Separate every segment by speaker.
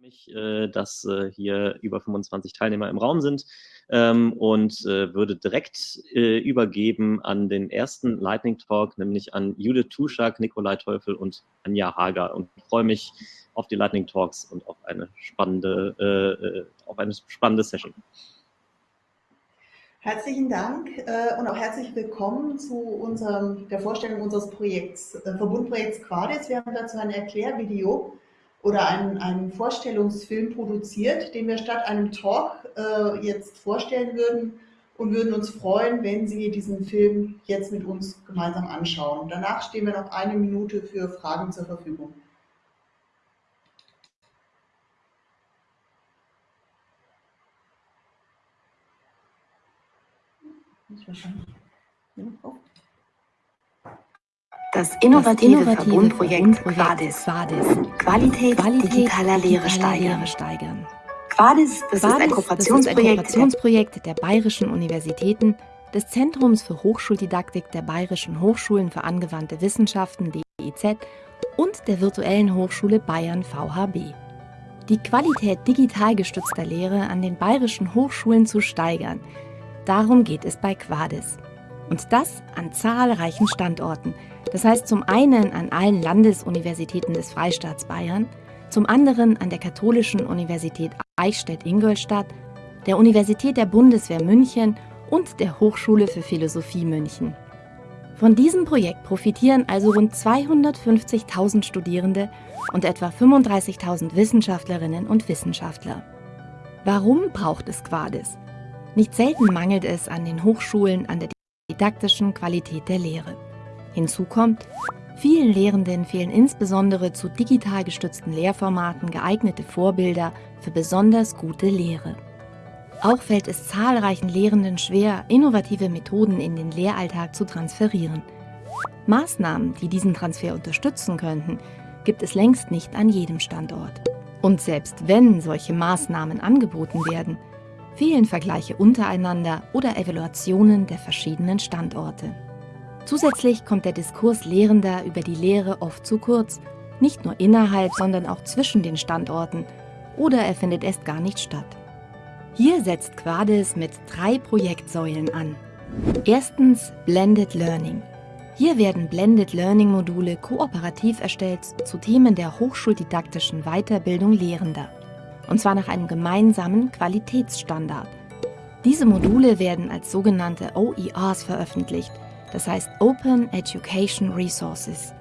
Speaker 1: mich, äh, dass äh, hier über 25 Teilnehmer im Raum sind ähm, und äh, würde direkt übergeben an den ersten Lightning Talk, nämlich an Judith Tuschak, Nikolai Teufel und Anja Hager und freue mich auf die Lightning Talks und auf eine spannende, auf eine spannende Session.
Speaker 2: Herzlichen Dank und auch herzlich willkommen zu unserem, der Vorstellung unseres Projekts, Verbundprojekts Quadis. Wir haben dazu ein Erklärvideo oder einen, einen Vorstellungsfilm produziert, den wir statt einem Talk äh, jetzt vorstellen würden und würden uns freuen, wenn Sie diesen Film jetzt mit uns gemeinsam anschauen. Danach stehen wir noch eine Minute für Fragen zur Verfügung.
Speaker 3: Wahrscheinlich. Ja, oh das innovative, das innovative Verbundprojekt, Verbundprojekt Quadis. Qualität, Qualität digitaler Lehre steigern. steigern. Quadis, das, Quadis, ist ein Kooperationsprojekt, ein Kooperationsprojekt der Bayerischen Universitäten, des Zentrums für Hochschuldidaktik der Bayerischen Hochschulen für angewandte Wissenschaften DIZ und der Virtuellen Hochschule Bayern VHB. Die Qualität digital gestützter Lehre an den bayerischen Hochschulen zu steigern, darum geht es bei Quadis. Und das an zahlreichen Standorten – das heißt zum einen an allen Landesuniversitäten des Freistaats Bayern, zum anderen an der Katholischen Universität Eichstätt-Ingolstadt, der Universität der Bundeswehr München und der Hochschule für Philosophie München. Von diesem Projekt profitieren also rund 250.000 Studierende und etwa 35.000 Wissenschaftlerinnen und Wissenschaftler. Warum braucht es Quadis? Nicht selten mangelt es an den Hochschulen an der didaktischen Qualität der Lehre. Hinzu kommt, vielen Lehrenden fehlen insbesondere zu digital gestützten Lehrformaten geeignete Vorbilder für besonders gute Lehre. Auch fällt es zahlreichen Lehrenden schwer, innovative Methoden in den Lehralltag zu transferieren. Maßnahmen, die diesen Transfer unterstützen könnten, gibt es längst nicht an jedem Standort. Und selbst wenn solche Maßnahmen angeboten werden, fehlen Vergleiche untereinander oder Evaluationen der verschiedenen Standorte. Zusätzlich kommt der Diskurs Lehrender über die Lehre oft zu kurz, nicht nur innerhalb, sondern auch zwischen den Standorten oder er findet erst gar nicht statt. Hier setzt Quadis mit drei Projektsäulen an. Erstens Blended Learning. Hier werden Blended Learning Module kooperativ erstellt zu Themen der hochschuldidaktischen Weiterbildung Lehrender. Und zwar nach einem gemeinsamen Qualitätsstandard. Diese Module werden als sogenannte OERs veröffentlicht – das heißt Open Education Resources.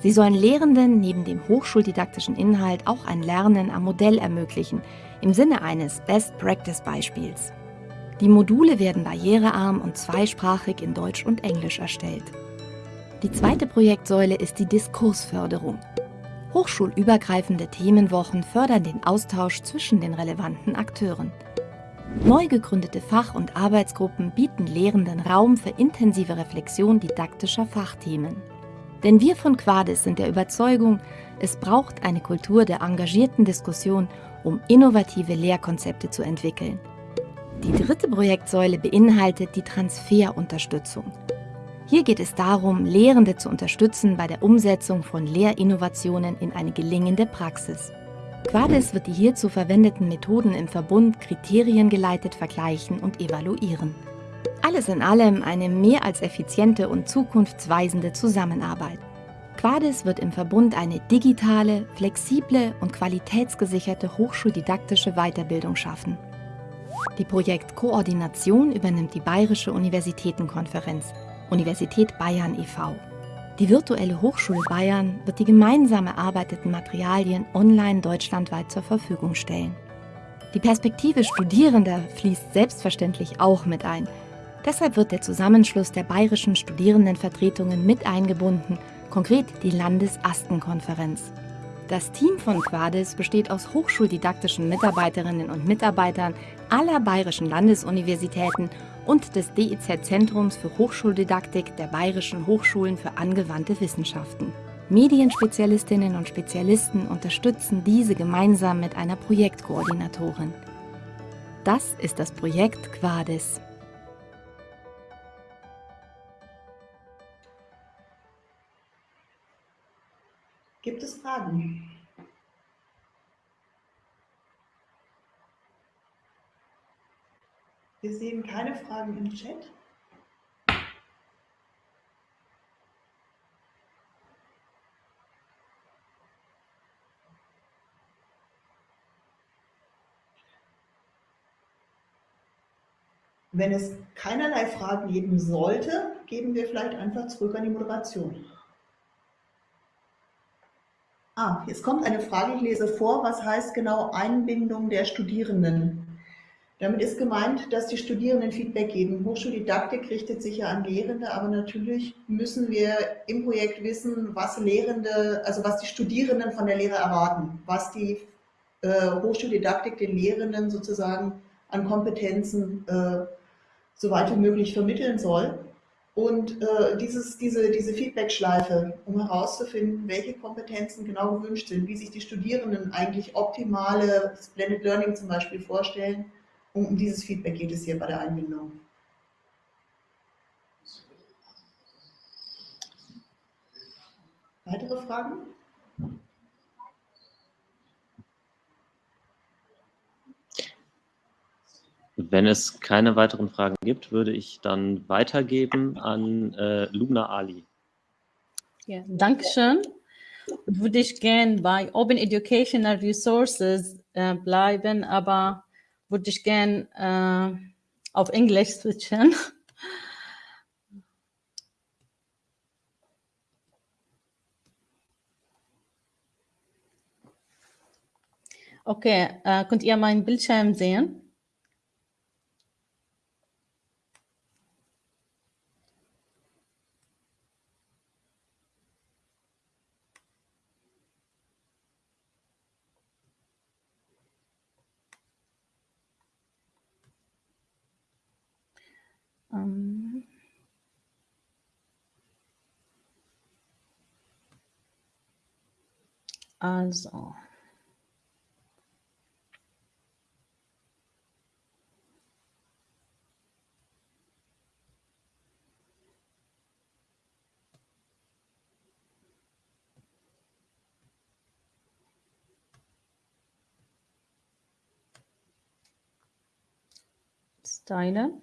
Speaker 3: Sie sollen Lehrenden neben dem hochschuldidaktischen Inhalt auch ein Lernen am Modell ermöglichen, im Sinne eines Best-Practice-Beispiels. Die Module werden barrierearm und zweisprachig in Deutsch und Englisch erstellt. Die zweite Projektsäule ist die Diskursförderung. Hochschulübergreifende Themenwochen fördern den Austausch zwischen den relevanten Akteuren. Neu gegründete Fach- und Arbeitsgruppen bieten Lehrenden Raum für intensive Reflexion didaktischer Fachthemen. Denn wir von Quadis sind der Überzeugung, es braucht eine Kultur der engagierten Diskussion, um innovative Lehrkonzepte zu entwickeln. Die dritte Projektsäule beinhaltet die Transferunterstützung. Hier geht es darum, Lehrende zu unterstützen bei der Umsetzung von Lehrinnovationen in eine gelingende Praxis. Quadis wird die hierzu verwendeten Methoden im Verbund kriteriengeleitet vergleichen und evaluieren. Alles in allem eine mehr als effiziente und zukunftsweisende Zusammenarbeit. Quadis wird im Verbund eine digitale, flexible und qualitätsgesicherte hochschuldidaktische Weiterbildung schaffen. Die Projektkoordination übernimmt die Bayerische Universitätenkonferenz, Universität Bayern e.V. Die virtuelle Hochschule Bayern wird die gemeinsam erarbeiteten Materialien online deutschlandweit zur Verfügung stellen. Die Perspektive Studierender fließt selbstverständlich auch mit ein. Deshalb wird der Zusammenschluss der bayerischen Studierendenvertretungen mit eingebunden, konkret die Landesastenkonferenz. Das Team von Quadis besteht aus hochschuldidaktischen Mitarbeiterinnen und Mitarbeitern aller bayerischen Landesuniversitäten und des DIZ-Zentrums für Hochschuldidaktik der Bayerischen Hochschulen für angewandte Wissenschaften. Medienspezialistinnen und Spezialisten unterstützen diese gemeinsam mit einer Projektkoordinatorin. Das ist das Projekt Quadis.
Speaker 2: Gibt es Fragen? Wir sehen keine Fragen im Chat. Wenn es keinerlei Fragen geben sollte, geben wir vielleicht einfach zurück an die Moderation. Ah, jetzt kommt eine Frage, ich lese vor, was heißt genau Einbindung der Studierenden? Damit ist gemeint, dass die Studierenden Feedback geben. Hochschuldidaktik richtet sich ja an Lehrende, aber natürlich müssen wir im Projekt wissen, was Lehrende, also was die Studierenden von der Lehre erwarten, was die äh, Hochschuldidaktik den Lehrenden sozusagen an Kompetenzen äh, so weit wie möglich vermitteln soll. Und äh, dieses, diese, diese Feedback-Schleife, um herauszufinden, welche Kompetenzen genau gewünscht sind, wie sich die Studierenden eigentlich optimale Blended Learning zum Beispiel vorstellen, um, um dieses Feedback geht es hier bei der Einbindung. Weitere Fragen?
Speaker 1: Wenn es keine weiteren Fragen gibt, würde ich dann weitergeben an äh, Luna Ali.
Speaker 4: Ja, Dankeschön. Würde ich gern bei Open Educational Resources äh, bleiben, aber würde ich gern äh, auf Englisch switchen. Okay, äh, könnt ihr meinen Bildschirm sehen? Ähm. Also. Steine.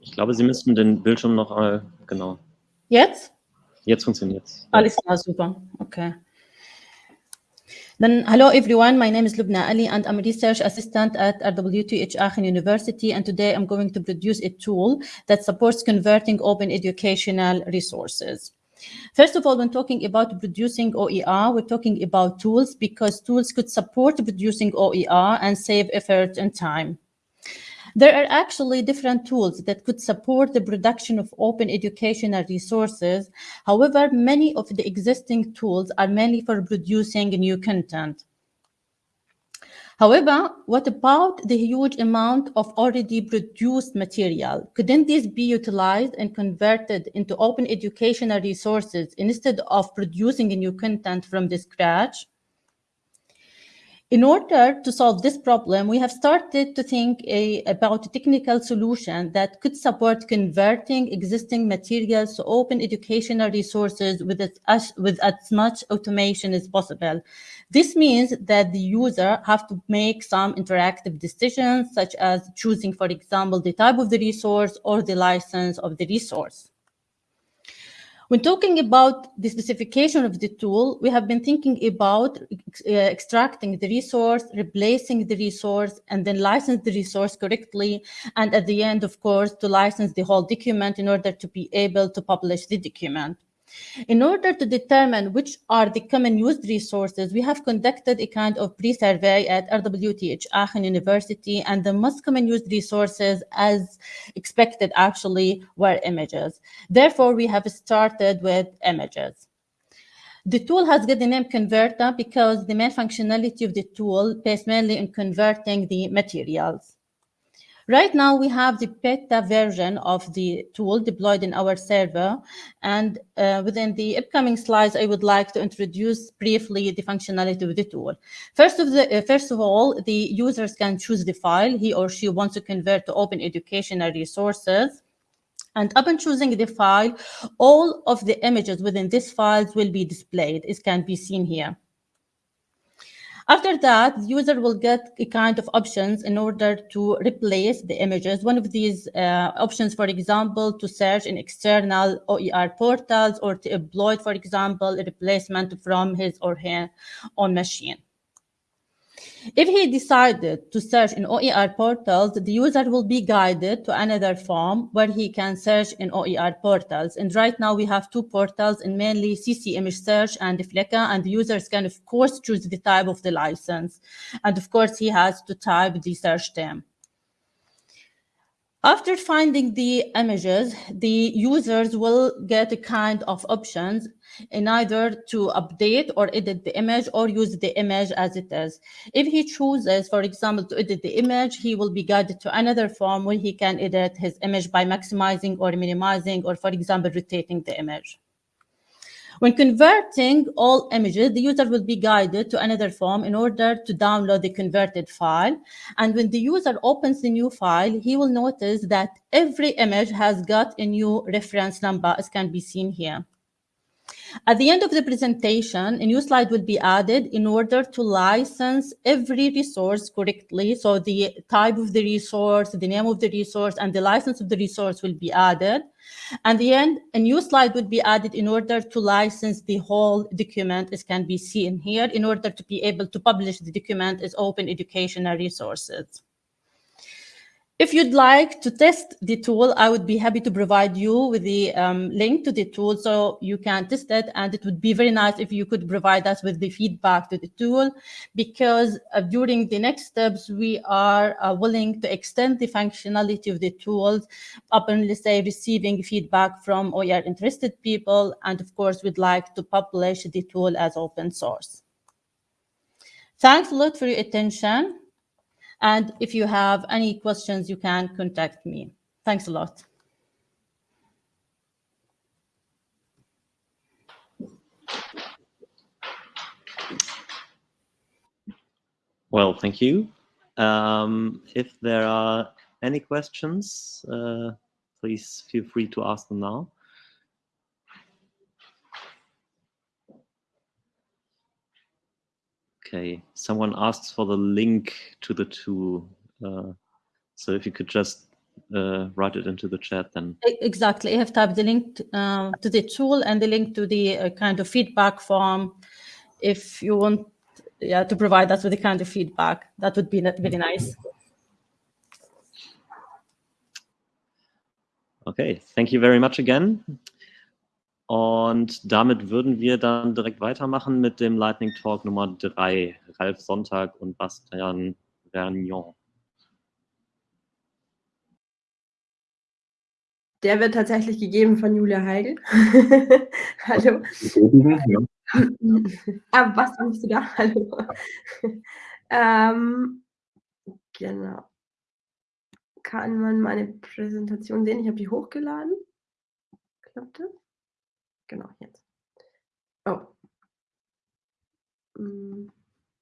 Speaker 1: Ich glaube, Sie müssten den Bildschirm noch äh, genau.
Speaker 4: Jetzt?
Speaker 1: Jetzt funktioniert es.
Speaker 4: Alles klar, super. Okay. Then, hello everyone, my name is Lubna Ali and I'm a research assistant at RWTH Aachen University and today I'm going to produce a tool that supports converting open educational resources. First of all, when talking about producing OER, we're talking about tools because tools could support producing OER and save effort and time. There are actually different tools that could support the production of open educational resources. However, many of the existing tools are mainly for producing new content. However, what about the huge amount of already produced material? Couldn't this be utilized and converted into open educational resources instead of producing new content from the scratch? In order to solve this problem, we have started to think a, about a technical solution that could support converting existing materials to open educational resources with as, with as much automation as possible. This means that the user have to make some interactive decisions, such as choosing, for example, the type of the resource or the license of the resource. When talking about the specification of the tool, we have been thinking about uh, extracting the resource, replacing the resource, and then license the resource correctly. And at the end, of course, to license the whole document in order to be able to publish the document. In order to determine which are the common used resources, we have conducted a kind of pre-survey at RWTH Aachen University, and the most common used resources, as expected actually, were images. Therefore, we have started with images. The tool has got the name Converter because the main functionality of the tool based mainly on converting the materials. Right now, we have the beta version of the tool deployed in our server. And uh, within the upcoming slides, I would like to introduce briefly the functionality of the tool. First of, the, uh, first of all, the users can choose the file he or she wants to convert to open educational resources. And upon choosing the file, all of the images within this files will be displayed. It can be seen here. After that, the user will get a kind of options in order to replace the images. One of these uh, options, for example, to search in external OER portals or to employ, for example, a replacement from his or her own machine. If he decided to search in OER portals, the user will be guided to another form where he can search in OER portals. And right now we have two portals in mainly CC image search and Fleca, and the users can of course choose the type of the license. And of course he has to type the search term. After finding the images, the users will get a kind of options in either to update or edit the image or use the image as it is. If he chooses, for example, to edit the image, he will be guided to another form where he can edit his image by maximizing or minimizing or, for example, rotating the image. When converting all images, the user will be guided to another form in order to download the converted file. And when the user opens the new file, he will notice that every image has got a new reference number, as can be seen here. At the end of the presentation, a new slide will be added in order to license every resource correctly. So the type of the resource, the name of the resource, and the license of the resource will be added. And the end, a new slide would be added in order to license the whole document, as can be seen here, in order to be able to publish the document as open educational resources. If you'd like to test the tool, I would be happy to provide you with the um, link to the tool so you can test it. And it would be very nice if you could provide us with the feedback to the tool, because uh, during the next steps, we are uh, willing to extend the functionality of the tools upon, let's say, receiving feedback from OER interested people. And of course, we'd like to publish the tool as open source. Thanks a lot for your attention. And if you have any questions, you can contact me. Thanks a lot.
Speaker 1: Well, thank you. Um, if there are any questions, uh, please feel free to ask them now. Okay, someone asks for the link to the tool. Uh, so if you could just uh, write it into the chat then.
Speaker 4: Exactly, I have typed the link to, uh, to the tool and the link to the uh, kind of feedback form. If you want yeah, to provide us with the kind of feedback, that would be very nice.
Speaker 1: Okay, thank you very much again. Und damit würden wir dann direkt weitermachen mit dem Lightning Talk Nummer 3, Ralf Sonntag und Bastian Vernion.
Speaker 5: Der wird tatsächlich gegeben von Julia Heigl. Hallo. Ja. ah, was bist du da? Hallo. ähm, genau. Kann man meine Präsentation sehen? Ich habe die hochgeladen. Klappt das? Genau, jetzt. Oh. Mm,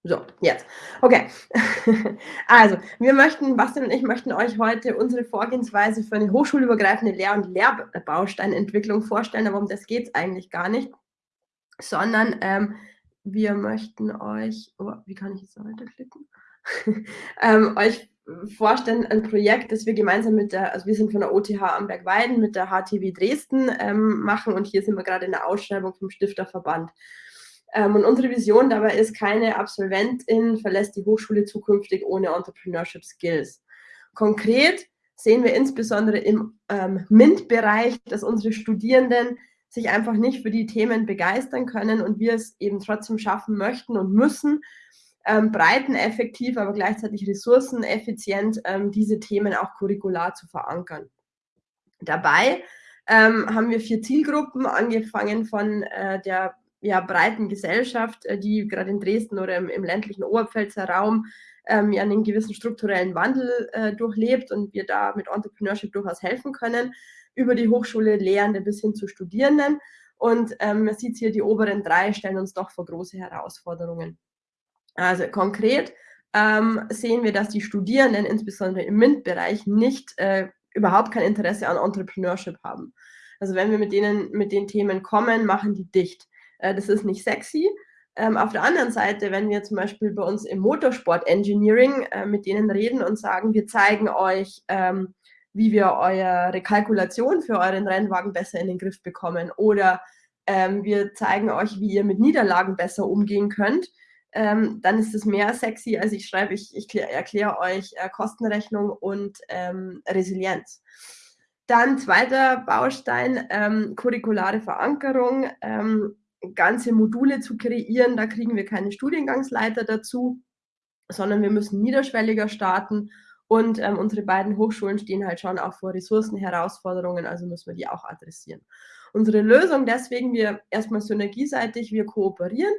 Speaker 5: so, jetzt. Okay. Also, wir möchten, Bastian und ich möchten euch heute unsere Vorgehensweise für eine hochschulübergreifende Lehr- und Lehrbausteinentwicklung vorstellen, aber um das geht es eigentlich gar nicht, sondern ähm, wir möchten euch, oh, wie kann ich jetzt weiterklicken? ähm, euch vorstellen, ein Projekt, das wir gemeinsam mit der, also wir sind von der OTH Amberg-Weiden mit der HTW Dresden ähm, machen und hier sind wir gerade in der Ausschreibung vom Stifterverband. Ähm, und unsere Vision dabei ist, keine Absolventin verlässt die Hochschule zukünftig ohne Entrepreneurship Skills. Konkret sehen wir insbesondere im ähm, MINT-Bereich, dass unsere Studierenden sich einfach nicht für die Themen begeistern können und wir es eben trotzdem schaffen möchten und müssen, ähm, breiteneffektiv, aber gleichzeitig ressourceneffizient ähm, diese Themen auch curricular zu verankern. Dabei ähm, haben wir vier Zielgruppen, angefangen von äh, der ja, breiten Gesellschaft, äh, die gerade in Dresden oder im, im ländlichen Oberpfälzer Raum ähm, ja einen gewissen strukturellen Wandel äh, durchlebt und wir da mit Entrepreneurship durchaus helfen können, über die Hochschule Lehrende bis hin zu Studierenden. Und ähm, man sieht hier, die oberen drei stellen uns doch vor große Herausforderungen. Also konkret ähm, sehen wir, dass die Studierenden, insbesondere im MINT-Bereich, nicht äh, überhaupt kein Interesse an Entrepreneurship haben. Also wenn wir mit denen mit den Themen kommen, machen die dicht. Äh, das ist nicht sexy. Ähm, auf der anderen Seite, wenn wir zum Beispiel bei uns im Motorsport Engineering äh, mit denen reden und sagen, wir zeigen euch, ähm, wie wir eure Kalkulation für euren Rennwagen besser in den Griff bekommen oder ähm, wir zeigen euch, wie ihr mit Niederlagen besser umgehen könnt, ähm, dann ist es mehr sexy, als ich schreibe, ich, ich erkläre euch äh, Kostenrechnung und ähm, Resilienz. Dann zweiter Baustein, ähm, curriculare Verankerung, ähm, ganze Module zu kreieren. Da kriegen wir keine Studiengangsleiter dazu, sondern wir müssen niederschwelliger starten. Und ähm, unsere beiden Hochschulen stehen halt schon auch vor Ressourcenherausforderungen, also müssen wir die auch adressieren. Unsere Lösung deswegen, wir erstmal synergieseitig, wir kooperieren,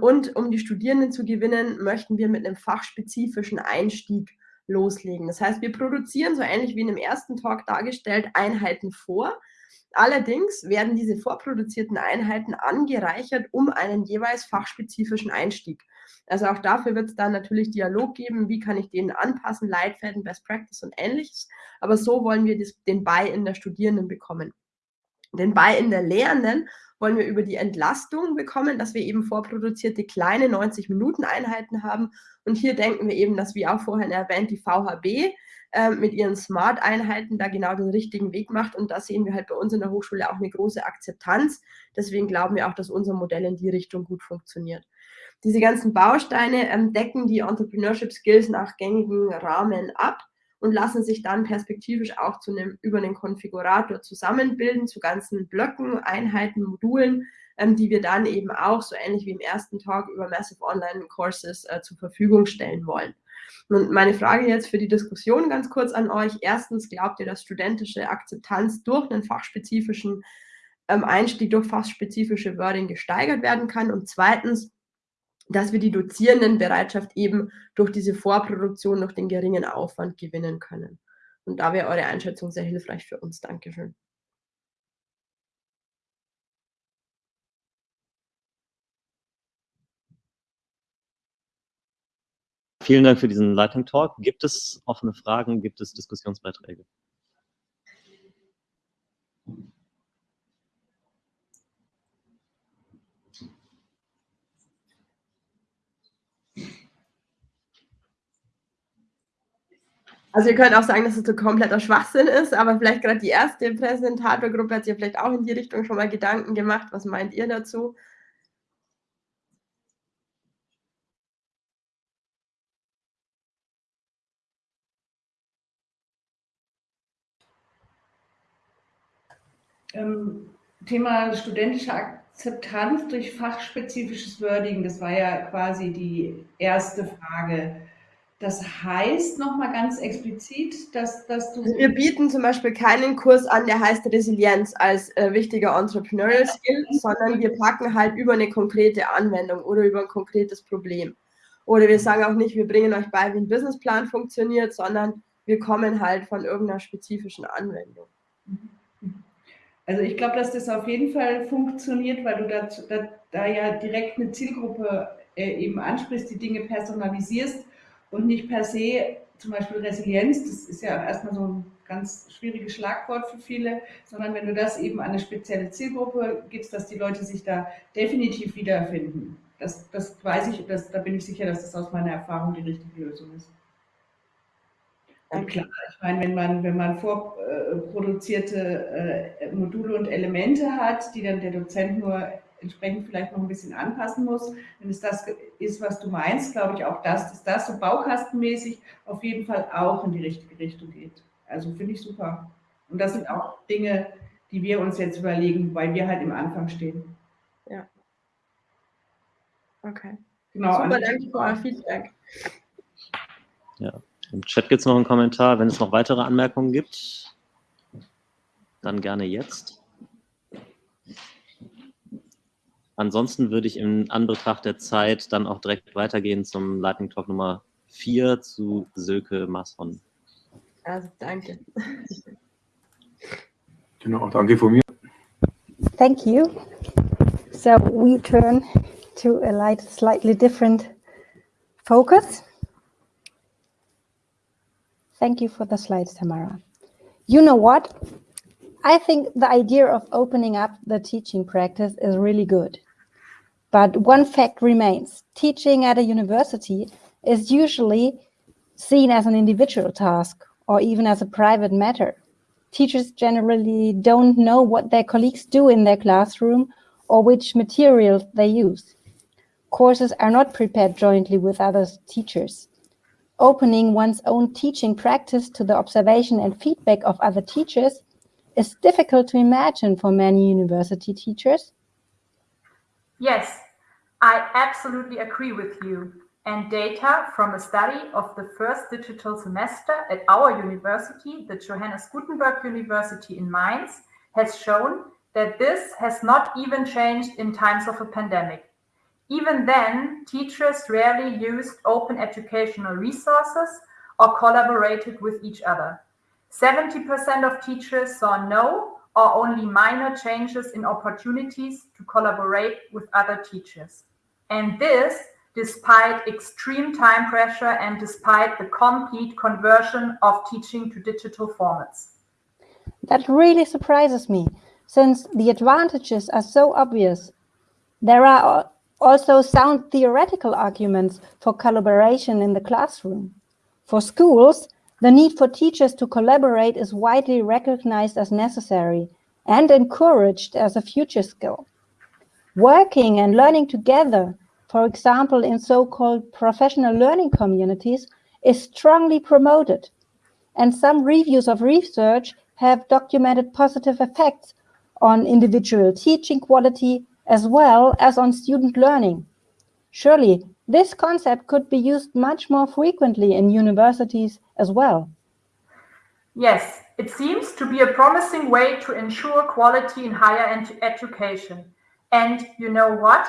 Speaker 5: und um die Studierenden zu gewinnen, möchten wir mit einem fachspezifischen Einstieg loslegen. Das heißt, wir produzieren so ähnlich wie in dem ersten Talk dargestellt Einheiten vor. Allerdings werden diese vorproduzierten Einheiten angereichert um einen jeweils fachspezifischen Einstieg. Also auch dafür wird es dann natürlich Dialog geben, wie kann ich den anpassen, Leitfäden, Best Practice und ähnliches. Aber so wollen wir das, den Buy in der Studierenden bekommen. Den Buy in der Lehrenden wollen wir über die Entlastung bekommen, dass wir eben vorproduzierte kleine 90-Minuten-Einheiten haben. Und hier denken wir eben, dass, wie auch vorhin erwähnt, die VHB äh, mit ihren Smart-Einheiten da genau den richtigen Weg macht. Und da sehen wir halt bei uns in der Hochschule auch eine große Akzeptanz. Deswegen glauben wir auch, dass unser Modell in die Richtung gut funktioniert. Diese ganzen Bausteine ähm, decken die Entrepreneurship Skills nach gängigen Rahmen ab und lassen sich dann perspektivisch auch zu einem, über einen Konfigurator zusammenbilden, zu ganzen Blöcken, Einheiten, Modulen, ähm, die wir dann eben auch, so ähnlich wie im ersten Talk, über Massive Online Courses äh, zur Verfügung stellen wollen. Und meine Frage jetzt für die Diskussion ganz kurz an euch. Erstens, glaubt ihr, dass studentische Akzeptanz durch einen fachspezifischen ähm, Einstieg, durch fachspezifische Wording gesteigert werden kann? Und zweitens, dass wir die Dozierendenbereitschaft eben durch diese Vorproduktion, durch den geringen Aufwand gewinnen können. Und da wäre eure Einschätzung sehr hilfreich für uns. Dankeschön.
Speaker 1: Vielen Dank für diesen Lightning Talk. Gibt es offene Fragen? Gibt es Diskussionsbeiträge?
Speaker 5: Also ihr könnt auch sagen, dass es so kompletter Schwachsinn ist, aber vielleicht gerade die erste Präsentatorgruppe hat sich vielleicht auch in die Richtung schon mal Gedanken gemacht. Was meint ihr dazu?
Speaker 6: Ähm, Thema studentische Akzeptanz durch fachspezifisches Wording, das war ja quasi die erste Frage. Das heißt nochmal ganz explizit, dass, dass du.
Speaker 5: Wir bieten zum Beispiel keinen Kurs an, der heißt Resilienz als äh, wichtiger Entrepreneurial Skill, sondern wir packen halt über eine konkrete Anwendung oder über ein konkretes Problem. Oder wir sagen auch nicht, wir bringen euch bei, wie ein Businessplan funktioniert, sondern wir kommen halt von irgendeiner spezifischen Anwendung.
Speaker 6: Also ich glaube, dass das auf jeden Fall funktioniert, weil du da, da, da ja direkt eine Zielgruppe äh, eben ansprichst, die Dinge personalisierst und nicht per se zum Beispiel Resilienz, das ist ja erstmal so ein ganz schwieriges Schlagwort für viele, sondern wenn du das eben an eine spezielle Zielgruppe gibst, dass die Leute sich da definitiv wiederfinden. Das, das weiß ich, das, da bin ich sicher, dass das aus meiner Erfahrung die richtige Lösung ist. Und klar, ich meine, wenn man, wenn man vorproduzierte äh, Module und Elemente hat, die dann der Dozent nur entsprechend vielleicht noch ein bisschen anpassen muss. Wenn es das ist, was du meinst, glaube ich auch, dass, dass das so baukastenmäßig auf jeden Fall auch in die richtige Richtung geht. Also finde ich super. Und das sind auch Dinge, die wir uns jetzt überlegen, weil wir halt im Anfang stehen.
Speaker 5: Ja. Okay.
Speaker 6: Genau.
Speaker 5: Super, danke für euer Feedback.
Speaker 1: Ja, im Chat gibt es noch einen Kommentar. Wenn es noch weitere Anmerkungen gibt, dann gerne jetzt. Ansonsten würde ich in Anbetracht der Zeit dann auch direkt weitergehen zum Lightning Talk Nummer 4 zu Silke Masson.
Speaker 5: Also danke.
Speaker 7: Genau, danke von mir.
Speaker 8: Thank you. So we turn to a light, slightly different focus. Thank you for the slides, Tamara. You know what? I think the idea of opening up the teaching practice is really good. But one fact remains, teaching at a university is usually seen as an individual task or even as a private matter. Teachers generally don't know what their colleagues do in their classroom or which materials they use. Courses are not prepared jointly with other teachers. Opening one's own teaching practice to the observation and feedback of other teachers is difficult to imagine for many university teachers.
Speaker 7: Yes, I absolutely agree with you. And data from a study of the first digital semester at our university, the Johannes Gutenberg University in Mainz, has shown that this has not even changed in times of a pandemic. Even then, teachers rarely used open educational resources or collaborated with each other. 70% of teachers saw no or only minor changes in opportunities to collaborate with other teachers. And this despite extreme time pressure and despite the complete conversion of teaching to digital formats.
Speaker 8: That really surprises me, since the advantages are so obvious. There are also sound theoretical arguments for collaboration in the classroom. For schools, the need for teachers to collaborate is widely recognized as necessary and encouraged as a future skill. Working and learning together for example, in so-called professional learning communities, is strongly promoted. And some reviews of research have documented positive effects on individual teaching quality as well as on student learning. Surely, this concept could be used much more frequently in universities as well.
Speaker 7: Yes, it seems to be a promising way to ensure quality in higher education. And you know what?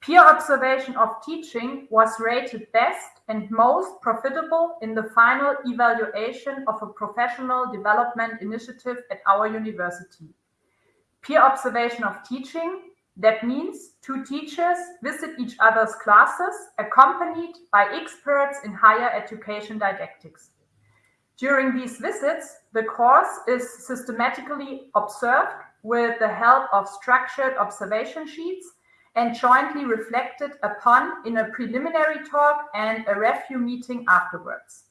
Speaker 7: Peer observation of teaching was rated best and most profitable in the final evaluation of a professional development initiative at our university. Peer observation of teaching, that means two teachers visit each other's classes accompanied by experts in higher education didactics. During these visits, the course is systematically observed with the help of structured observation sheets and jointly reflected upon in a preliminary talk and a review meeting afterwards.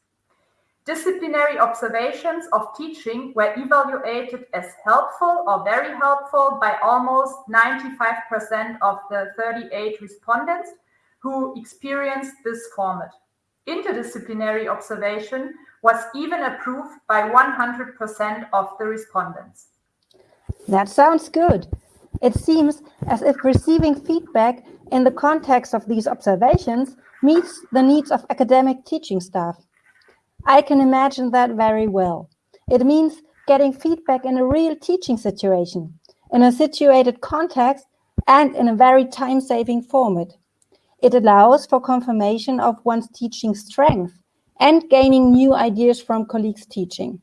Speaker 7: Disciplinary observations of teaching were evaluated as helpful or very helpful by almost 95% of the 38 respondents who experienced this format. Interdisciplinary observation was even approved by 100% of the respondents.
Speaker 8: That sounds good. It seems as if receiving feedback in the context of these observations meets the needs of academic teaching staff. I can imagine that very well. It means getting feedback in a real teaching situation, in a situated context, and in a very time-saving format. It allows for confirmation of one's teaching strength and gaining new ideas from colleagues' teaching.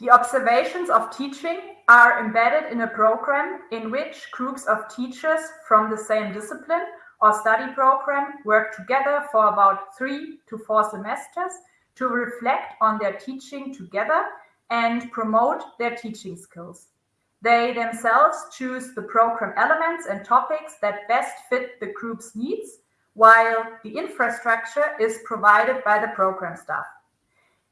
Speaker 7: The observations of teaching are embedded in a program in which groups of teachers from the same discipline or study program work together for about three to four semesters to reflect on their teaching together and promote their teaching skills. They themselves choose the program elements and topics that best fit the group's needs, while the infrastructure is provided by the program staff.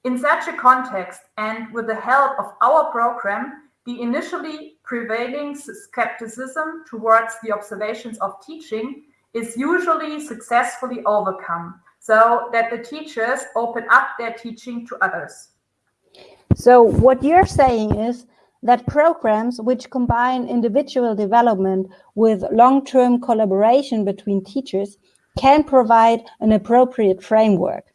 Speaker 7: In such a context, and with the help of our program, the initially prevailing skepticism towards the observations of teaching is usually successfully overcome, so that the teachers open up their teaching to others.
Speaker 8: So what you're saying is that programs which combine individual development with long-term collaboration between teachers can provide an appropriate framework.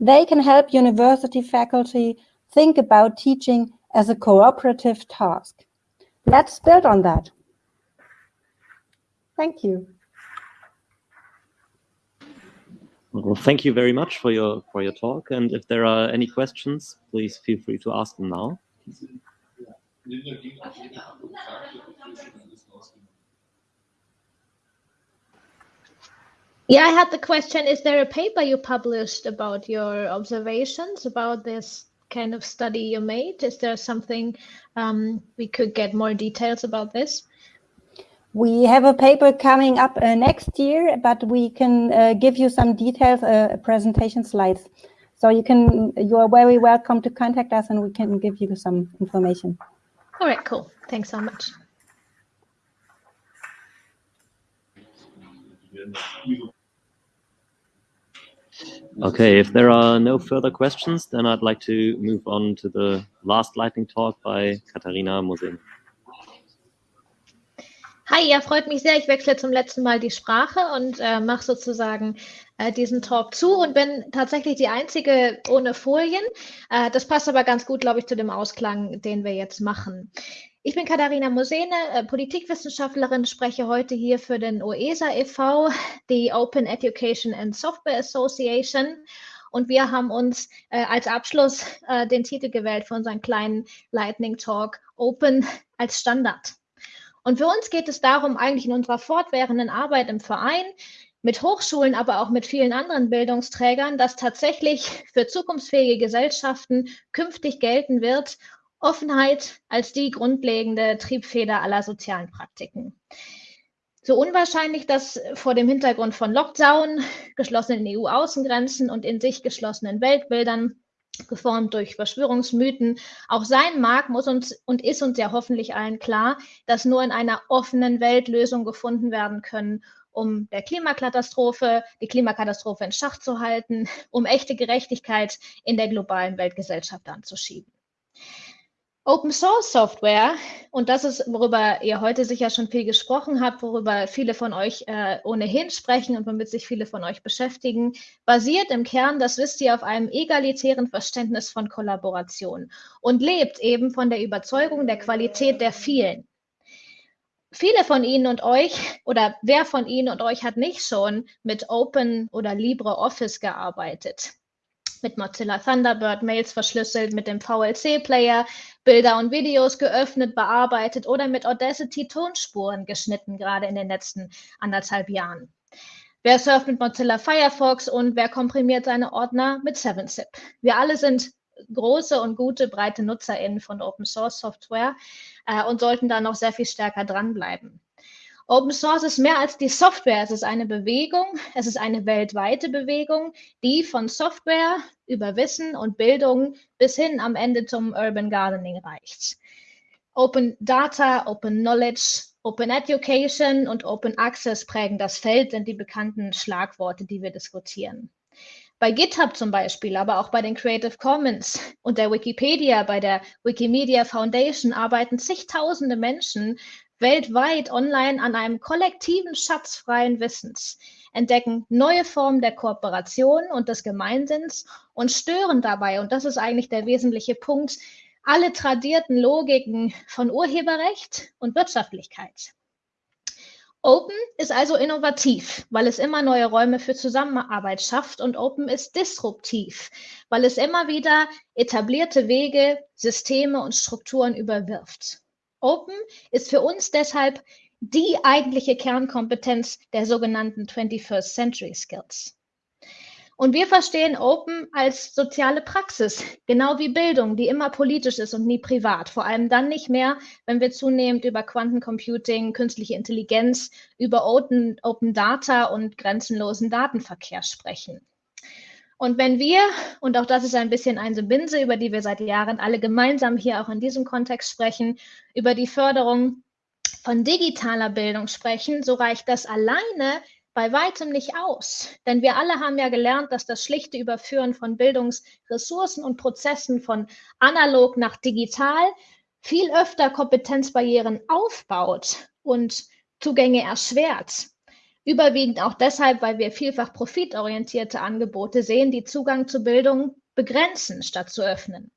Speaker 8: They can help university faculty think about teaching as a cooperative task. Let's build on that. Thank you.
Speaker 1: Well, thank you very much for your for your talk. And if there are any questions, please feel free to ask them now.
Speaker 9: Yeah, I had the question, is there a paper you published about your observations about this kind of study you made? Is there something um, we could get more details about this?
Speaker 8: We have a paper coming up uh, next year, but we can uh, give you some details, uh, presentation slides. So you can, you are very welcome to contact us and we can give you some information.
Speaker 9: All right, cool. Thanks so much.
Speaker 1: Okay, if there are no further questions, then I'd like to move on to the last lightning talk by Katharina Mosin.
Speaker 9: Hi, ja, freut mich sehr. Ich wechsle zum letzten Mal die Sprache und äh, mache sozusagen äh, diesen Talk zu und bin tatsächlich die einzige ohne Folien. Äh, das passt aber ganz gut, glaube ich, zu dem Ausklang, den wir jetzt machen. Ich bin Katharina Mosene, äh, Politikwissenschaftlerin, spreche heute hier für den OESA e.V., die Open Education and Software Association. Und wir haben uns äh, als Abschluss äh, den Titel gewählt für unseren kleinen Lightning Talk Open als Standard. Und für uns geht es darum, eigentlich in unserer fortwährenden Arbeit im Verein, mit Hochschulen, aber auch mit vielen anderen Bildungsträgern, dass tatsächlich für zukunftsfähige Gesellschaften künftig gelten wird, Offenheit als die grundlegende Triebfeder aller sozialen Praktiken. So unwahrscheinlich das vor dem Hintergrund von Lockdown, geschlossenen EU-Außengrenzen und in sich geschlossenen Weltbildern geformt durch Verschwörungsmythen auch sein mag, muss uns und ist uns ja hoffentlich allen klar, dass nur in einer offenen Welt Lösungen gefunden werden können, um der Klimakatastrophe, die Klimakatastrophe in Schach zu halten, um echte Gerechtigkeit in der globalen Weltgesellschaft anzuschieben. Open Source Software, und das ist, worüber ihr heute sicher schon viel gesprochen habt, worüber viele von euch äh, ohnehin sprechen und womit sich viele von euch beschäftigen, basiert im Kern, das wisst ihr, auf einem egalitären Verständnis von Kollaboration und lebt eben von der Überzeugung der Qualität der vielen. Viele von Ihnen und euch oder wer von Ihnen und euch hat nicht schon mit Open oder LibreOffice gearbeitet? Mit Mozilla Thunderbird Mails verschlüsselt, mit dem VLC-Player Bilder und Videos geöffnet, bearbeitet oder mit Audacity Tonspuren geschnitten, gerade in den letzten anderthalb Jahren. Wer surft mit Mozilla Firefox und wer komprimiert seine Ordner mit 7-Zip? Wir alle sind große und gute, breite NutzerInnen von Open Source Software äh, und sollten da noch sehr viel stärker dranbleiben. Open Source ist mehr als die Software. Es ist eine Bewegung, es ist eine weltweite Bewegung, die von Software über Wissen und Bildung bis hin am Ende zum Urban Gardening reicht. Open Data, Open Knowledge, Open Education und Open Access prägen das Feld, sind die bekannten Schlagworte, die wir diskutieren. Bei GitHub zum Beispiel, aber auch bei den Creative Commons und der Wikipedia, bei der Wikimedia Foundation arbeiten zigtausende Menschen weltweit online an einem kollektiven Schatz freien Wissens, entdecken neue Formen der Kooperation und des Gemeinsinns und stören dabei, und das ist eigentlich der wesentliche Punkt, alle tradierten Logiken von Urheberrecht und Wirtschaftlichkeit. Open ist also innovativ, weil es immer neue Räume für Zusammenarbeit schafft und Open ist disruptiv, weil es immer wieder etablierte Wege, Systeme und Strukturen überwirft. Open ist für uns deshalb die eigentliche Kernkompetenz der sogenannten 21st Century Skills. Und wir verstehen Open als soziale Praxis, genau wie Bildung, die immer politisch ist und nie privat. Vor allem dann nicht mehr, wenn wir zunehmend über Quantencomputing, künstliche Intelligenz, über Open, Open Data und grenzenlosen Datenverkehr sprechen. Und wenn wir, und auch das ist ein bisschen eine Binse, über die wir seit Jahren alle gemeinsam hier auch in diesem Kontext sprechen, über die Förderung von digitaler Bildung sprechen, so reicht das alleine bei weitem nicht aus. Denn wir alle haben ja gelernt, dass das schlichte Überführen von Bildungsressourcen und Prozessen von analog nach digital viel öfter Kompetenzbarrieren aufbaut und Zugänge erschwert. Überwiegend auch deshalb, weil wir vielfach profitorientierte Angebote sehen, die Zugang zu Bildung begrenzen, statt zu öffnen.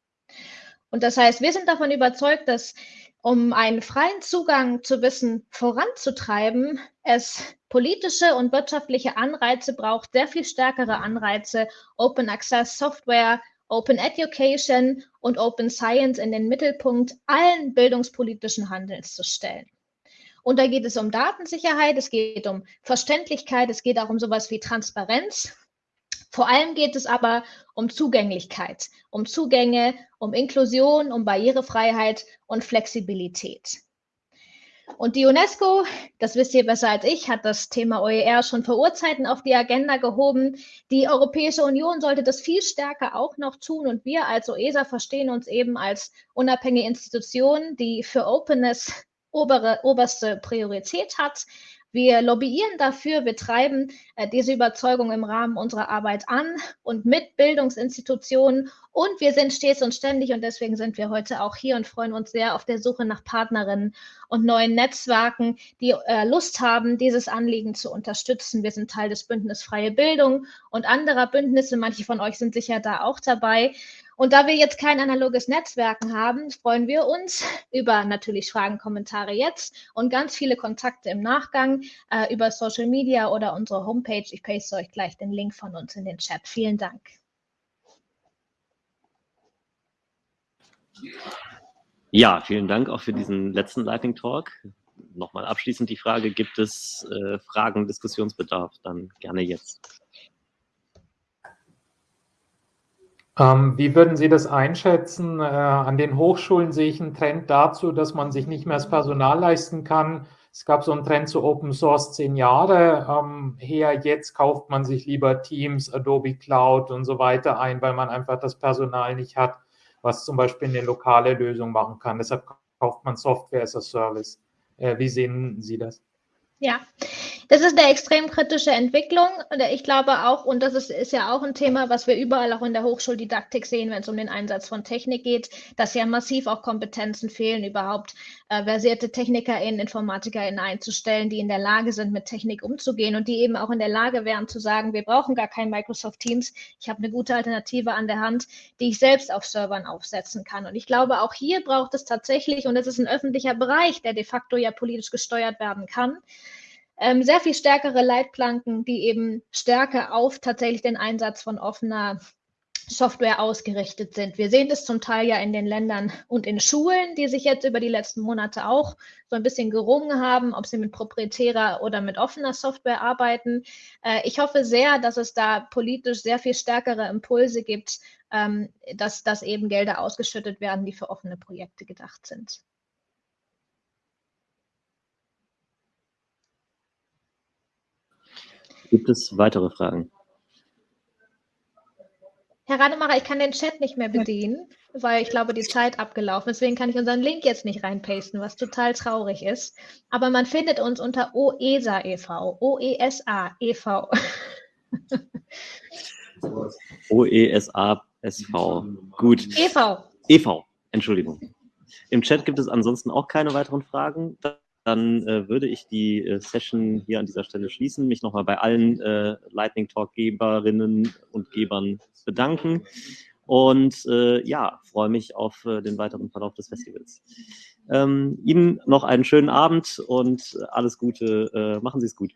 Speaker 9: Und das heißt, wir sind davon überzeugt, dass um einen freien Zugang zu Wissen voranzutreiben, es politische und wirtschaftliche Anreize braucht, sehr viel stärkere Anreize, Open Access Software, Open Education und Open Science in den Mittelpunkt allen bildungspolitischen Handelns zu stellen. Und da geht es um Datensicherheit, es geht um Verständlichkeit, es geht auch um sowas wie Transparenz. Vor allem geht es aber um Zugänglichkeit, um Zugänge, um Inklusion, um Barrierefreiheit und Flexibilität. Und die UNESCO, das wisst ihr besser als ich, hat das Thema OER schon vor Urzeiten auf die Agenda gehoben. Die Europäische Union sollte das viel stärker auch noch tun. Und wir als OESA verstehen uns eben als unabhängige Institution, die für Openness obere, oberste Priorität hat. Wir lobbyieren dafür, wir treiben äh, diese Überzeugung im Rahmen unserer Arbeit an und mit Bildungsinstitutionen und wir sind stets und ständig und deswegen sind wir heute auch hier und freuen uns sehr auf der Suche nach Partnerinnen und neuen Netzwerken, die äh, Lust haben, dieses Anliegen zu unterstützen. Wir sind Teil des Bündnis Freie Bildung und anderer Bündnisse. Manche von euch sind sicher da auch dabei. Und da wir jetzt kein analoges Netzwerken haben, freuen wir uns über natürlich Fragen, Kommentare jetzt und ganz viele Kontakte im Nachgang äh, über Social Media oder unsere Homepage. Ich paste euch gleich den Link von uns in den Chat. Vielen Dank.
Speaker 1: Ja, vielen Dank auch für diesen letzten Lightning Talk. Nochmal abschließend die Frage, gibt es äh, Fragen, Diskussionsbedarf? Dann gerne jetzt.
Speaker 10: Ähm, wie würden Sie das einschätzen? Äh, an den Hochschulen sehe ich einen Trend dazu, dass man sich nicht mehr das Personal leisten kann. Es gab so einen Trend zu Open Source zehn Jahre ähm, her. Jetzt kauft man sich lieber Teams, Adobe Cloud und so weiter ein, weil man einfach das Personal nicht hat, was zum Beispiel eine lokale Lösung machen kann. Deshalb kauft man Software as a Service. Äh, wie sehen Sie das?
Speaker 9: Ja, das ist eine extrem kritische Entwicklung. Und ich glaube auch, und das ist, ist ja auch ein Thema, was wir überall auch in der Hochschuldidaktik sehen, wenn es um den Einsatz von Technik geht, dass ja massiv auch Kompetenzen fehlen, überhaupt äh, versierte TechnikerInnen, InformatikerInnen einzustellen, die in der Lage sind, mit Technik umzugehen und die eben auch in der Lage wären zu sagen, wir brauchen gar kein Microsoft Teams. Ich habe eine gute Alternative an der Hand, die ich selbst auf Servern aufsetzen kann. Und ich glaube, auch hier braucht es tatsächlich, und das ist ein öffentlicher Bereich, der de facto ja politisch gesteuert werden kann, ähm, sehr viel stärkere Leitplanken, die eben stärker auf tatsächlich den Einsatz von offener Software ausgerichtet sind. Wir sehen das zum Teil ja in den Ländern und in Schulen, die sich jetzt über die letzten Monate auch so ein bisschen gerungen haben, ob sie mit proprietärer oder mit offener Software arbeiten. Äh, ich hoffe sehr, dass es da politisch sehr viel stärkere Impulse gibt, ähm, dass, dass eben Gelder ausgeschüttet werden, die für offene Projekte gedacht sind.
Speaker 1: Gibt es weitere Fragen?
Speaker 9: Herr Rademacher, ich kann den Chat nicht mehr bedienen, weil ich glaube, die Zeit abgelaufen ist. Deswegen kann ich unseren Link jetzt nicht reinpasten, was total traurig ist. Aber man findet uns unter OESA e.V. O-E-S-A e.V.
Speaker 1: OESA SV. Gut.
Speaker 9: e.V.
Speaker 1: e.V. Entschuldigung. Im Chat gibt es ansonsten auch keine weiteren Fragen dann äh, würde ich die äh, Session hier an dieser Stelle schließen, mich nochmal bei allen äh, Lightning Talk-Geberinnen und Gebern bedanken und äh, ja, freue mich auf äh, den weiteren Verlauf des Festivals. Ähm, Ihnen noch einen schönen Abend und alles Gute. Äh, machen Sie es gut.